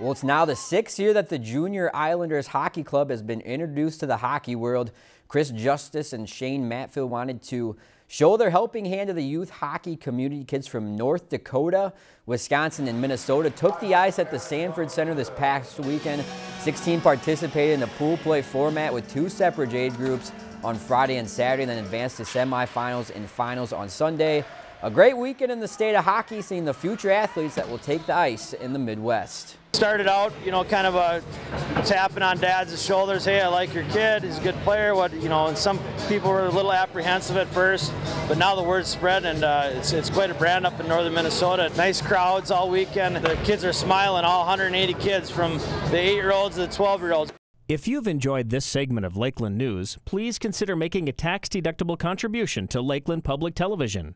Well, it's now the sixth year that the Junior Islanders Hockey Club has been introduced to the hockey world. Chris Justice and Shane Matfield wanted to show their helping hand to the youth hockey community. Kids from North Dakota, Wisconsin, and Minnesota took the ice at the Sanford Center this past weekend. 16 participated in the pool play format with two separate age groups on Friday and Saturday, and then advanced to semifinals and finals on Sunday. A great weekend in the state of hockey, seeing the future athletes that will take the ice in the Midwest. Started out, you know, kind of a tapping on dad's shoulders. Hey, I like your kid. He's a good player. What, you know, and some people were a little apprehensive at first, but now the word's spread, and uh, it's, it's quite a brand up in northern Minnesota. Nice crowds all weekend. The kids are smiling. All 180 kids, from the eight-year-olds to the 12-year-olds. If you've enjoyed this segment of Lakeland News, please consider making a tax-deductible contribution to Lakeland Public Television.